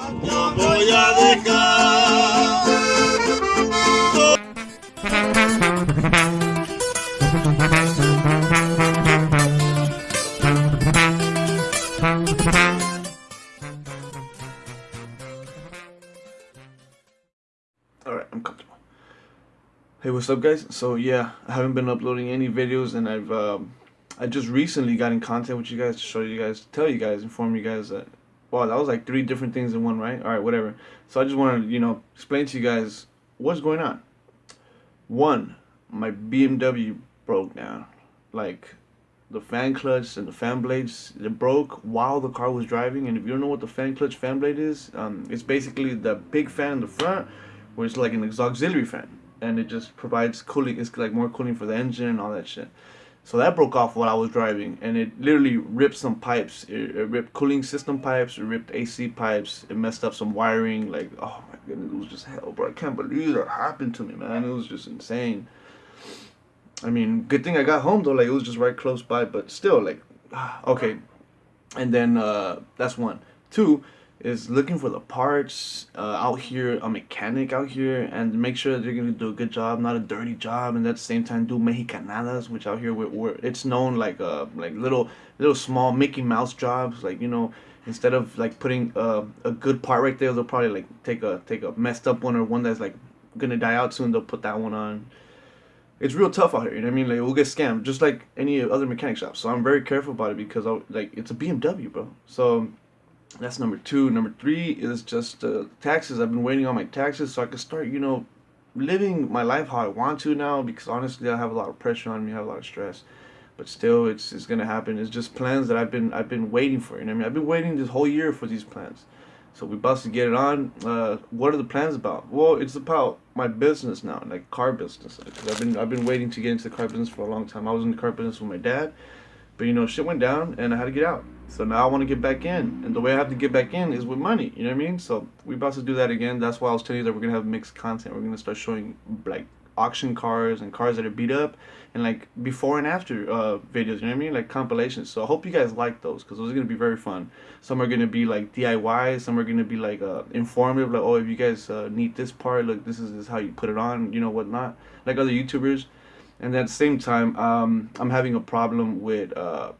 No voy a dejar. Alright, I'm comfortable. Hey, what's up, guys? So, yeah, I haven't been uploading any videos, and I've, um, I just recently got in contact with you guys to show you guys, tell you guys, inform you guys that, wow, that was like three different things in one, right? Alright, whatever. So, I just want to, you know, explain to you guys what's going on. One, my BMW broke down. Like, the fan clutch and the fan blades they broke while the car was driving and if you don't know what the fan clutch fan blade is um, it's basically the big fan in the front where it's like an auxiliary fan and it just provides cooling it's like more cooling for the engine and all that shit so that broke off while I was driving and it literally ripped some pipes it, it ripped cooling system pipes it ripped AC pipes it messed up some wiring like oh my goodness it was just hell bro I can't believe that happened to me man it was just insane I mean, good thing I got home though. Like it was just right close by, but still, like, okay. And then uh, that's one. Two is looking for the parts uh, out here, a mechanic out here, and make sure that they're gonna do a good job, not a dirty job, and at the same time do mexicanadas, which out here we're, it's known like uh like little little small Mickey Mouse jobs, like you know. Instead of like putting uh, a good part right there, they'll probably like take a take a messed up one or one that's like gonna die out soon. They'll put that one on it's real tough out here. You know what I mean? Like we'll get scammed just like any other mechanic shop. So I'm very careful about it because I like it's a BMW, bro. So that's number two. Number three is just uh, taxes. I've been waiting on my taxes so I can start, you know, living my life how I want to now. Because honestly, I have a lot of pressure on me. I have a lot of stress. But still, it's it's gonna happen. It's just plans that I've been I've been waiting for. You know I mean? I've been waiting this whole year for these plans. So we about to get it on. Uh, what are the plans about? Well, it's about my business now, like car business. Cause I've been I've been waiting to get into the car business for a long time. I was in the car business with my dad, but you know shit went down and I had to get out. So now I want to get back in, and the way I have to get back in is with money. You know what I mean? So we about to do that again. That's why I was telling you that we're gonna have mixed content. We're gonna start showing like auction cars and cars that are beat up and like before and after uh, videos you know what I mean like compilations so I hope you guys like those because those are gonna be very fun some are gonna be like DIY some are gonna be like uh, informative like oh if you guys uh, need this part look this is, this is how you put it on you know whatnot like other YouTubers and at the same time um, I'm having a problem with uh,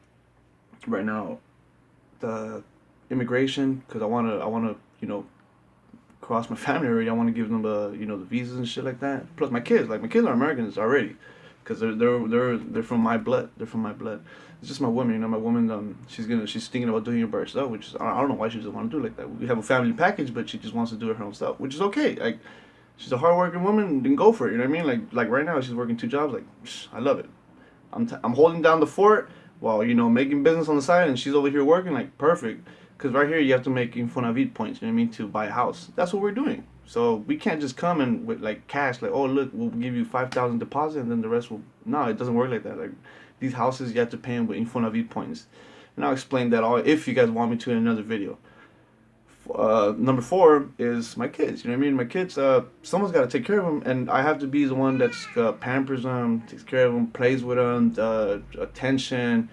right now the immigration because I want to I want to you know across my family already. I want to give them the you know the visas and shit like that. Plus my kids, like my kids are Americans already, because they're they're they're they're from my blood. They're from my blood. It's just my woman, you know. My woman, um, she's gonna she's thinking about doing it by herself, which is I don't know why she doesn't want to do it like that. We have a family package, but she just wants to do it her own stuff, which is okay. Like she's a hardworking woman, then go for it. You know what I mean? Like like right now she's working two jobs. Like I love it. I'm t- I'm holding down the fort while you know making business on the side, and she's over here working. Like perfect. Because right here you have to make Infonavit points, you know what I mean, to buy a house. That's what we're doing. So we can't just come and with like cash, like, oh look, we'll give you 5,000 deposit and then the rest will, no, it doesn't work like that. Like these houses, you have to pay them with Infonavit points. And I'll explain that all if you guys want me to in another video. Uh, number four is my kids. You know what I mean? My kids. Uh, someone's got to take care of them, and I have to be the one that's uh, pampers them, takes care of them, plays with them, uh, attention.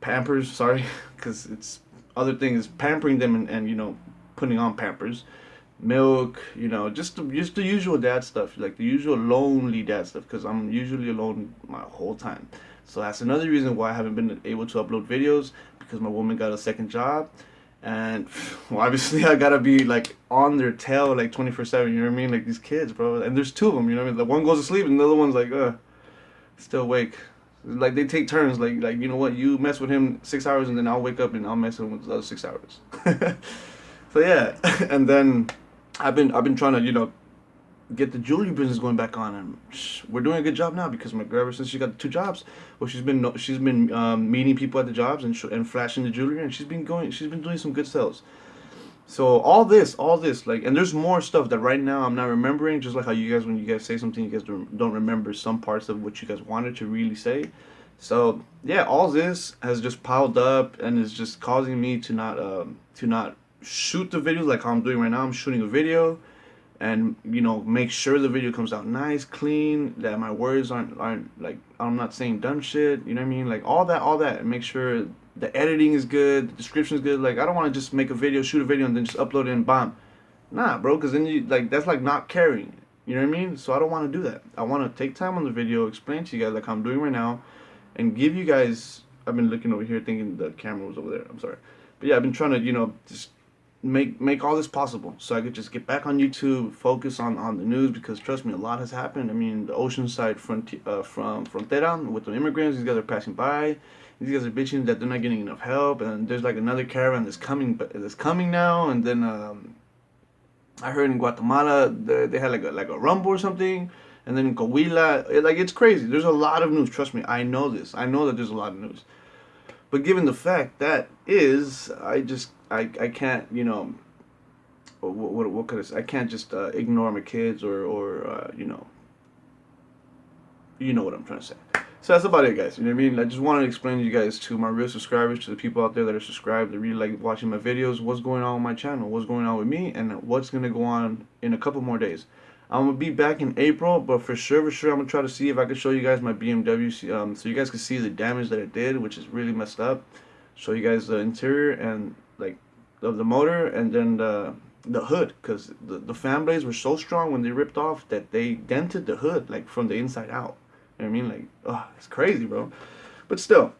Pampers, sorry, because it's other things, pampering them and, and you know, putting on pampers, milk, you know, just the, just the usual dad stuff, like the usual lonely dad stuff, because I'm usually alone my whole time. So that's another reason why I haven't been able to upload videos, because my woman got a second job, and well, obviously I gotta be like on their tail like 24 7, you know what I mean? Like these kids, bro, and there's two of them, you know what I mean? The one goes to sleep and the other one's like, uh, still awake. Like they take turns. Like like you know what, you mess with him six hours and then I'll wake up and I'll mess with him with the other six hours. so yeah, and then I've been I've been trying to you know get the jewelry business going back on and we're doing a good job now because my girl ever since she got two jobs well she's been she's been um, meeting people at the jobs and and flashing the jewelry and she's been going she's been doing some good sales so all this, all this, like, and there's more stuff that right now I'm not remembering. Just like how you guys, when you guys say something, you guys don't remember some parts of what you guys wanted to really say. So yeah, all this has just piled up and is just causing me to not, um, to not shoot the videos like how I'm doing right now. I'm shooting a video, and you know, make sure the video comes out nice, clean, that my words aren't aren't like I'm not saying dumb shit. You know what I mean? Like all that, all that, make sure the editing is good, the description is good. Like I don't want to just make a video, shoot a video, and then just upload it and bomb. Nah, bro, because then you like that's like not caring. You know what I mean? So I don't want to do that. I want to take time on the video, explain to you guys like I'm doing right now, and give you guys. I've been looking over here thinking the camera was over there. I'm sorry, but yeah, I've been trying to you know just make make all this possible so I could just get back on YouTube, focus on on the news because trust me, a lot has happened. I mean, the Oceanside front uh, from Frontera with the immigrants, these guys are passing by. These guys are bitching that they're not getting enough help, and there's like another caravan that's coming, that's coming now, and then um, I heard in Guatemala they, they had like a like a rumble or something, and then in Coahuila, it, like it's crazy. There's a lot of news. Trust me, I know this. I know that there's a lot of news. But given the fact that is, I just I I can't you know. What what, what could I say? I can't just uh, ignore my kids or or uh, you know. You know what I'm trying to say. So that's about it, guys. You know what I mean? I just wanted to explain to you guys, to my real subscribers, to the people out there that are subscribed, that really like watching my videos, what's going on with my channel, what's going on with me, and what's going to go on in a couple more days. I'm going to be back in April, but for sure, for sure, I'm going to try to see if I can show you guys my BMW, um, so you guys can see the damage that it did, which is really messed up. Show you guys the interior and, like, of the motor, and then the, the hood, because the, the fan blades were so strong when they ripped off that they dented the hood, like, from the inside out. You know I mean? Like, oh, it's crazy, bro. But still,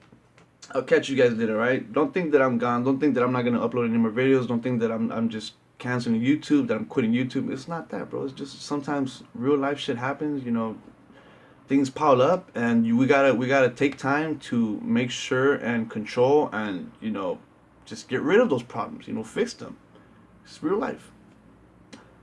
I'll catch you guys later, right? Don't think that I'm gone. Don't think that I'm not gonna upload any more videos. Don't think that I'm I'm just canceling YouTube, that I'm quitting YouTube. It's not that, bro. It's just sometimes real life shit happens. You know, things pile up, and you, we gotta we gotta take time to make sure and control and you know just get rid of those problems. You know, fix them. It's real life.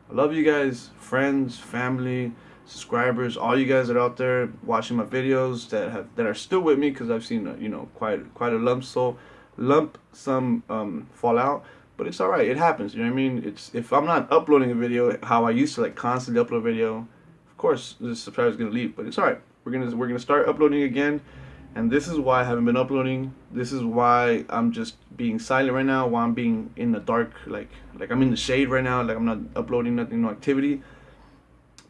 I love you guys, friends, family subscribers, all you guys that are out there watching my videos that have that are still with me because I've seen uh, you know quite quite a lump so lump some um, fall out. But it's alright, it happens, you know what I mean? It's if I'm not uploading a video how I used to like constantly upload a video, of course the subscriber's gonna leave. But it's alright. We're gonna we're gonna start uploading again. And this is why I haven't been uploading. This is why I'm just being silent right now, why I'm being in the dark, like like I'm in the shade right now, like I'm not uploading nothing, no activity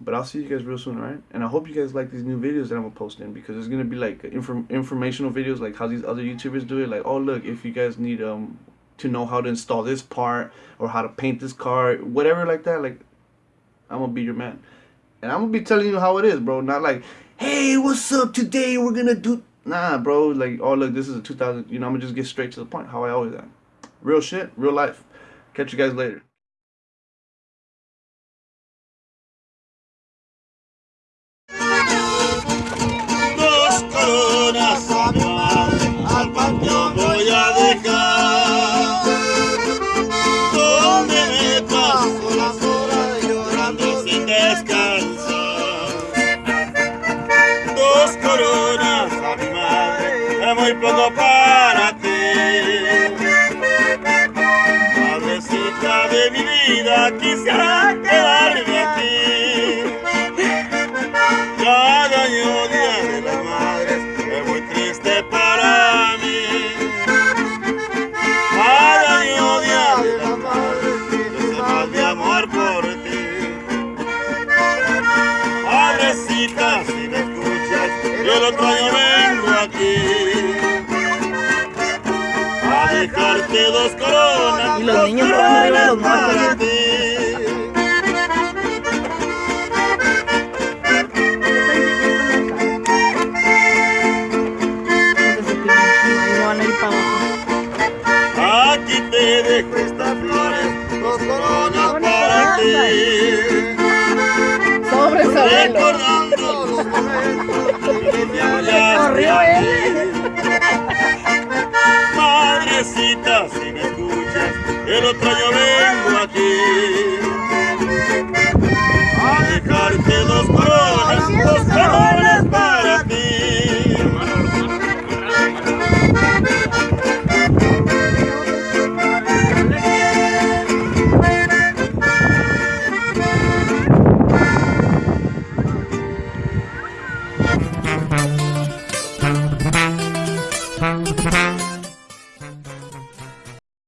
but I'll see you guys real soon, alright? And I hope you guys like these new videos that I'm gonna post in because it's gonna be like inform informational videos like how these other YouTubers do it. Like, oh look, if you guys need um to know how to install this part or how to paint this car, whatever like that, like I'm gonna be your man. And I'm gonna be telling you how it is, bro. Not like, hey, what's up today? We're gonna do nah, bro. Like, oh look, this is a 2000. You know, I'm gonna just get straight to the point, how I always am. Real shit, real life. Catch you guys later. Vida, quisiera quedarme aquí. Cada año Día de las Madres es muy triste para mí. Cada año Día de las Madres deseo más mi amor por ti. Madrecita, si me escuchas, yo el otro año vengo aquí dejarte dos coronas. Y los niños van arriba de los muertos. Corrió él. si me escuchas, el otro